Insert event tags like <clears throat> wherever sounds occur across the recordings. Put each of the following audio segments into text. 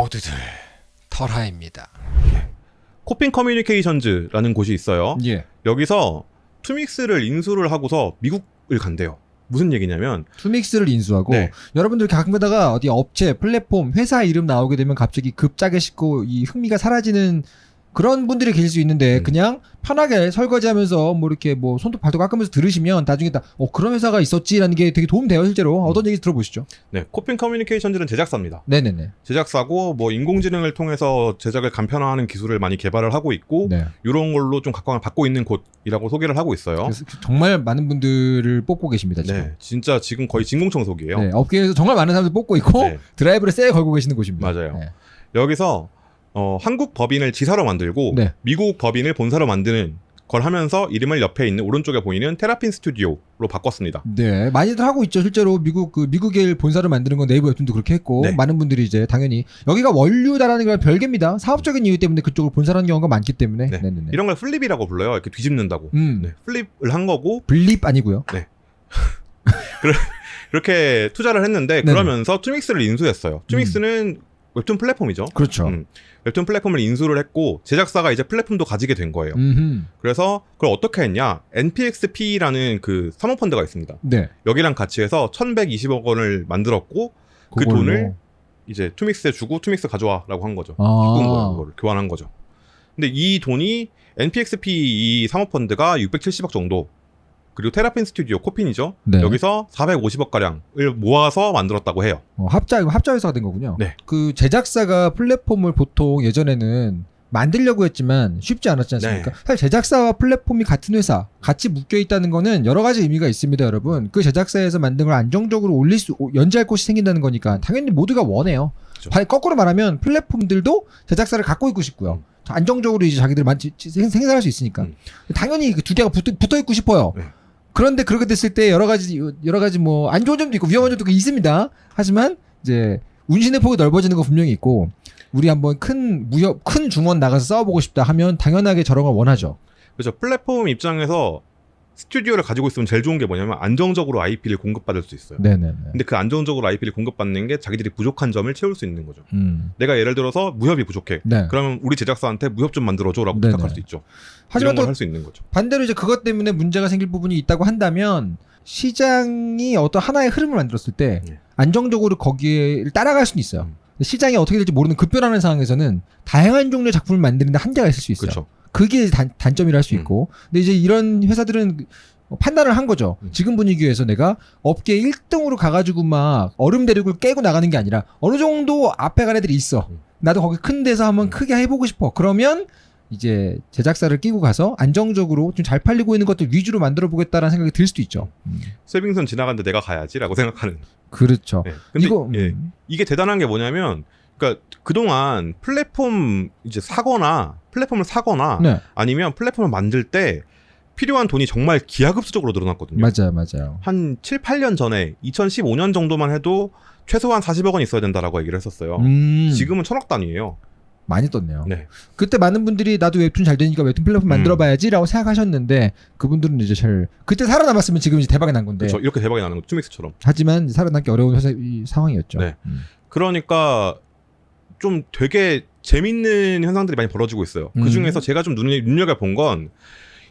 모두들 털하입니다. 코핀 커뮤니케이션즈라는 곳이 있어요. 예. 여기서 투믹스를 인수를 하고서 미국을 간대요. 무슨 얘기냐면 투믹스를 인수하고 네. 여러분들 가끔가다가 어디 업체, 플랫폼, 회사 이름 나오게 되면 갑자기 급작에 식고 이 흥미가 사라지는 그런 분들이 계실 수 있는데 음. 그냥 편하게 설거지하면서 뭐 이렇게 뭐 손톱 발톱 깎으면서 들으시면 나중에 다 어 그런 회사가 있었지라는 게 되게 도움 돼요 실제로 어떤 얘기 들어보시죠. 네, 코핀 커뮤니케이션즈는 제작사입니다. 네네네. 제작사고 뭐 인공지능을 통해서 제작을 간편화하는 기술을 많이 개발을 하고 있고 네. 이런 걸로 좀 각광을 받고 있는 곳이라고 소개를 하고 있어요. 정말 많은 분들을 뽑고 계십니다 지금. 네, 진짜 지금 거의 진공청소기예요. 네, 업계에서 정말 많은 사람들 뽑고 있고 네. 드라이브를 세게 걸고 계시는 곳입니다. 맞아요. 네. 여기서 어, 한국 법인을 지사로 만들고 네. 미국 법인을 본사로 만드는 걸 하면서 이름을 옆에 있는 오른쪽에 보이는 테라핀 스튜디오로 바꿨습니다. 네, 많이들 하고 있죠. 실제로 미국 그 미국의 본사를 만드는 건 네이버 웹툰도 그렇게 했고 네. 많은 분들이 이제 당연히 여기가 원류다라는 걸 별개입니다. 사업적인 이유 때문에 그쪽을 본사라는 경우가 많기 때문에 네. 네, 네, 네. 이런 걸 flip이라고 불러요. 이렇게 뒤집는다고. 음, 네, flip을 한 거고 blip 아니고요. <laughs> 이렇게 투자를 했는데. 그러면서 투믹스를 인수했어요. 투믹스는 웹툰 플랫폼이죠. 그렇죠. 음. 웹툰 플랫폼을 인수를 했고 제작사가 이제 플랫폼도 가지게 된 거예요. 음흠. 그래서 그걸 어떻게 했냐? NPXP라는 그 사모펀드가 있습니다. 네. 여기랑 같이 해서 1,120억 원을 만들었고 그 그걸로. 돈을 이제 투믹스에 주고 투믹스 가져와라고 한 거죠. 아. 바꾼 거예요. 그거를 교환한 거죠. 근데 이 돈이 NPXP 이 사모펀드가 670억 정도 그리고 테라핀 스튜디오 코핀이죠. 네. 여기서 450억 가량을 모아서 만들었다고 해요. 어, 합자 이거 합자 회사가 된 거군요. 네. 그 제작사가 플랫폼을 보통 예전에는 만들려고 했지만 쉽지 않았지 않습니까? 네. 사실 제작사와 플랫폼이 같은 회사, 같이 묶여 있다는 거는 여러 가지 의미가 있습니다, 여러분. 그 제작사에서 만든 걸 안정적으로 올릴 수 연재할 곳이 생긴다는 거니까 당연히 모두가 원해요. 그죠. 바- 거꾸로 말하면 플랫폼들도 제작사를 갖고 있고 싶고요. 음. 안정적으로 이제 자기들 만 생산할 수 있으니까 음. 당연히 그 두 개가 붙어, 붙어 있고 싶어요. 네. 그런데 그렇게 됐을 때 여러 가지 여러 가지 뭐 안 좋은 점도 있고 위험한 점도 있습니다. 하지만 이제 운신의 폭이 넓어지는 거 분명히 있고 우리 한번 큰 무협 큰 중원 나가서 싸워보고 싶다 하면 당연하게 저런 걸 원하죠. 그래서 플랫폼 입장에서 스튜디오를 가지고 있으면 제일 좋은 게 뭐냐면 안정적으로 IP를 공급받을 수 있어요. 네네네. 근데 그 안정적으로 IP를 공급받는 게 자기들이 부족한 점을 채울 수 있는 거죠. 음. 내가 예를 들어서 무협이 부족해. 네. 그러면 우리 제작사한테 무협 좀 만들어줘라고 네네. 부탁할 수 있죠. 하지만 이런 또걸할수 있는 거죠. 반대로 이제 그것 때문에 문제가 생길 부분이 있다고 한다면 시장이 어떤 하나의 흐름을 만들었을 때 예. 안정적으로 거기에 따라갈 수는 있어요. 음. 시장이 어떻게 될지 모르는 급변하는 상황에서는 다양한 종류의 작품을 만드는데 한계가 있을 수 있어요. 그렇죠. 그게 단, 단점이라 할수 음. 있고. 근데 이제 이런 회사들은 판단을 한 거죠. 음. 지금 분위기에서 내가 업계 1등으로 가가지고 막 얼음 대륙을 깨고 나가는 게 아니라 어느 정도 앞에 간 애들이 있어. 음. 나도 거기 큰 데서 한번 음. 크게 해보고 싶어. 그러면 이제 제작사를 끼고 가서 안정적으로 좀 잘 팔리고 있는 것들 위주로 만들어 보겠다라는 생각이 들 수도 있죠. 음. 쇠빙선 지나갔는데 내가 가야지라고 생각하는. 그렇죠. 네. 근데 이거 예. 음. 이게 대단한 게 뭐냐면 그러니까 그동안 플랫폼 이제 사거나 플랫폼을 사거나 네, 아니면 플랫폼을 만들 때 필요한 돈이 정말 기하급수적으로 늘어났거든요. 맞아요, 맞아요. 한 7, 8년 전에 2015년 정도만 해도 최소한 40억 원 있어야 된다라고 얘기를 했었어요. 음, 지금은 천억 단위예요. 많이 떴네요. 네. 그때 많은 분들이 나도 웹툰 잘 되니까 웹툰 플랫폼 음. 만들어봐야지라고 생각하셨는데 그분들은 이제 잘 그때 살아남았으면 지금 이제 대박이 난 건데 그렇죠. 이렇게 대박이 나는 거 투믹스처럼. 하지만 살아남기 어려운 이 상황이었죠. 네. 음. 그러니까 좀 되게 재밌는 현상들이 많이 벌어지고 있어요. 음. 그 중에서 제가 좀 눈에 눈여겨 본 건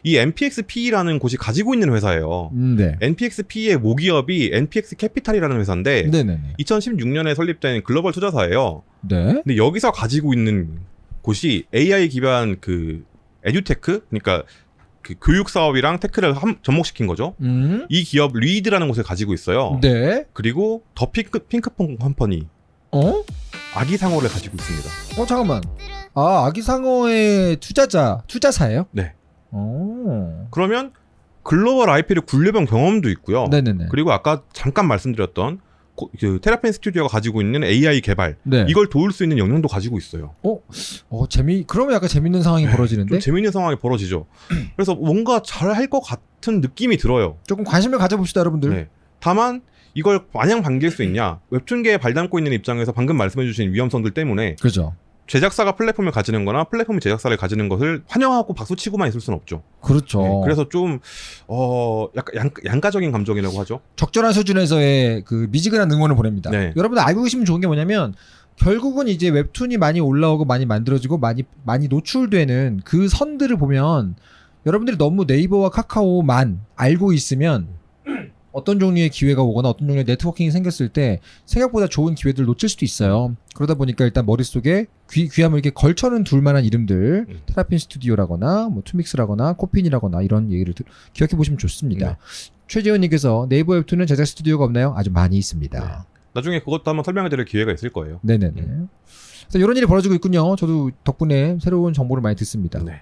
이 NPXP라는 곳이 가지고 있는 회사예요. 음, 네. NPXP의 모기업이 NPX 캐피탈이라는 회사인데 네네네. 2016년에 설립된 글로벌 투자사예요. 네. 근데 여기서 가지고 있는 곳이 AI 기반 그 에듀테크 그러니까 그 교육 사업이랑 tech를 함- 접목시킨 거죠. 음. 이 기업 리드라는 곳을 가지고 있어요. 네. 그리고 더 핑크 핑크퐁 컴퍼니 어? 아기 상어를 가지고 있습니다. 어 잠깐만. 아 아기상어의 투자자 투자사예요? 네. 어. 그러면 글로벌 IP를 굴려본 경험도 있고요. 네네네. 그리고 아까 잠깐 말씀드렸던 고- 그 테라핀 스튜디오가 가지고 있는 AI 개발 네. 이걸 도울 수 있는 역량도 가지고 있어요. 어 재미 그러면 약간 재밌는 상황이 네, 벌어지는데 좀 재밌는 상황이 벌어지죠. <clears throat> 그래서 뭔가 잘 할 것 같은 느낌이 들어요. 조금 관심을 가져봅시다 여러분들. 네. 다만 이걸 마냥 반길 수 있냐? 웹툰계에 발담고 있는 입장에서 방금 말씀해주신 위험성들 때문에 그죠. 제작사가 플랫폼을 가지는 거나 플랫폼이 제작사를 가지는 것을 환영하고 박수치고만 있을 수는 없죠. 그렇죠. 네, 그래서 좀, 어, 약간 양, 양가적인 감정이라고 하죠. 적절한 수준에서의 그 미지근한 응원을 보냅니다. 네. 여러분들 알고 계시면 좋은 게 뭐냐면 결국은 이제 웹툰이 많이 올라오고 많이 만들어지고 많이 많이 노출되는 그 선들을 보면 여러분들이 너무 네이버와 카카오만 알고 있으면 어떤 종류의 기회가 오거나 어떤 종류의 네트워킹이 생겼을 때 생각보다 좋은 기회들을 놓칠 수도 있어요. 그러다 보니까 일단 머릿속에 귀, 귀함을 이렇게 걸쳐는 둘 만한 이름들, 음. 테라핀 스튜디오라거나 뭐 투믹스라거나 코핀이라거나 이런 얘기를 들- 기억해 보시면 좋습니다. 네. 최재훈님께서 네이버 웹툰은 제작 스튜디오가 없나요? 아주 많이 있습니다. 나중에 그것도 한번 설명해 드릴 기회가 있을 거예요. 네네네. 그래서 이런 일이 벌어지고 있군요. 저도 덕분에 새로운 정보를 많이 듣습니다. 네.